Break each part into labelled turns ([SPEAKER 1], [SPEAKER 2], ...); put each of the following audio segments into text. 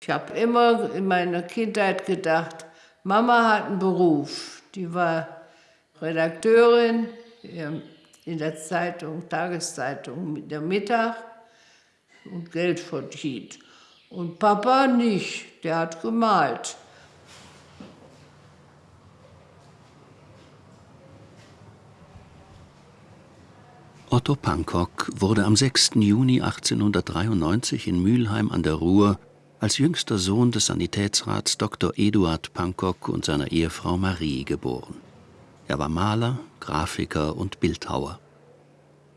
[SPEAKER 1] Ich habe immer in meiner Kindheit gedacht, Mama hat einen Beruf. Die war Redakteurin in der Zeitung, Tageszeitung der Mittag und Geld verdient. Und Papa nicht, der hat gemalt.
[SPEAKER 2] Otto Pankok wurde am 6. Juni 1893 in Mülheim an der Ruhr als jüngster Sohn des Sanitätsrats Dr. Eduard Pankok und seiner Ehefrau Marie geboren. Er war Maler, Grafiker und Bildhauer.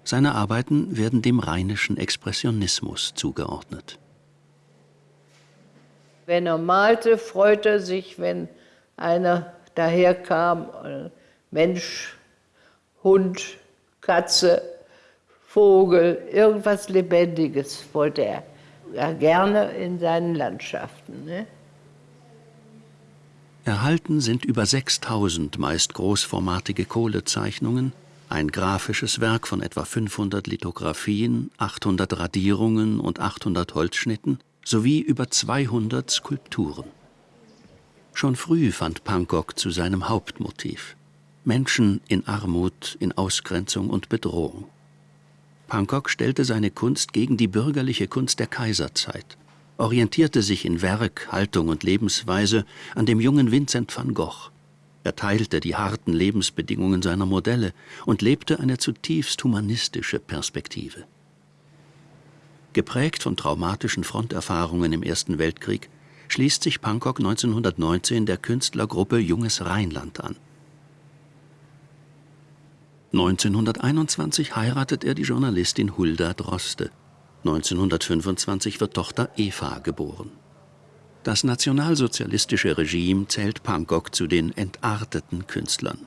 [SPEAKER 2] Seine Arbeiten werden dem rheinischen Expressionismus zugeordnet.
[SPEAKER 1] Wenn er malte, freute er sich, wenn einer daherkam, Mensch, Hund, Katze, Vogel, irgendwas Lebendiges wollte er ja, gerne in seinen Landschaften. Ne?
[SPEAKER 2] Erhalten sind über 6000 meist großformatige Kohlezeichnungen, ein grafisches Werk von etwa 500 Lithografien, 800 Radierungen und 800 Holzschnitten sowie über 200 Skulpturen. Schon früh fand Pankok zu seinem Hauptmotiv. Menschen in Armut, in Ausgrenzung und Bedrohung. Pankok stellte seine Kunst gegen die bürgerliche Kunst der Kaiserzeit, orientierte sich in Werk, Haltung und Lebensweise an dem jungen Vincent van Gogh. Er teilte die harten Lebensbedingungen seiner Modelle und lebte eine zutiefst humanistische Perspektive. Geprägt von traumatischen Fronterfahrungen im Ersten Weltkrieg schließt sich Pankok 1919 der Künstlergruppe Junges Rheinland an. 1921 heiratet er die Journalistin Hulda Droste. 1925 wird Tochter Eva geboren. Das nationalsozialistische Regime zählt Pankok zu den entarteten Künstlern.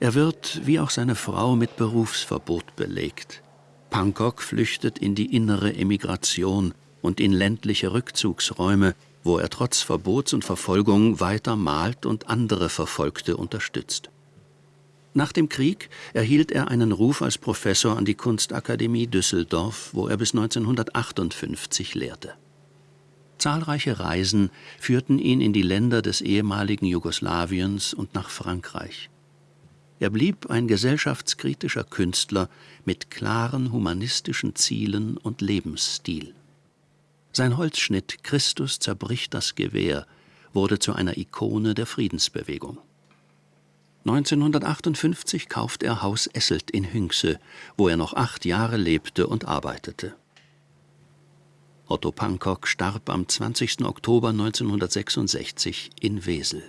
[SPEAKER 2] Er wird, wie auch seine Frau, mit Berufsverbot belegt. Pankok flüchtet in die innere Emigration und in ländliche Rückzugsräume, wo er trotz Verbots und Verfolgung weiter malt und andere Verfolgte unterstützt. Nach dem Krieg erhielt er einen Ruf als Professor an die Kunstakademie Düsseldorf, wo er bis 1958 lehrte. Zahlreiche Reisen führten ihn in die Länder des ehemaligen Jugoslawiens und nach Frankreich. Er blieb ein gesellschaftskritischer Künstler mit klaren humanistischen Zielen und Lebensstil. Sein Holzschnitt Christus zerbricht das Gewehr wurde zu einer Ikone der Friedensbewegung. 1958 kauft er Haus Esselt in Hünxe, wo er noch acht Jahre lebte und arbeitete. Otto Pankok starb am 20. Oktober 1966 in Wesel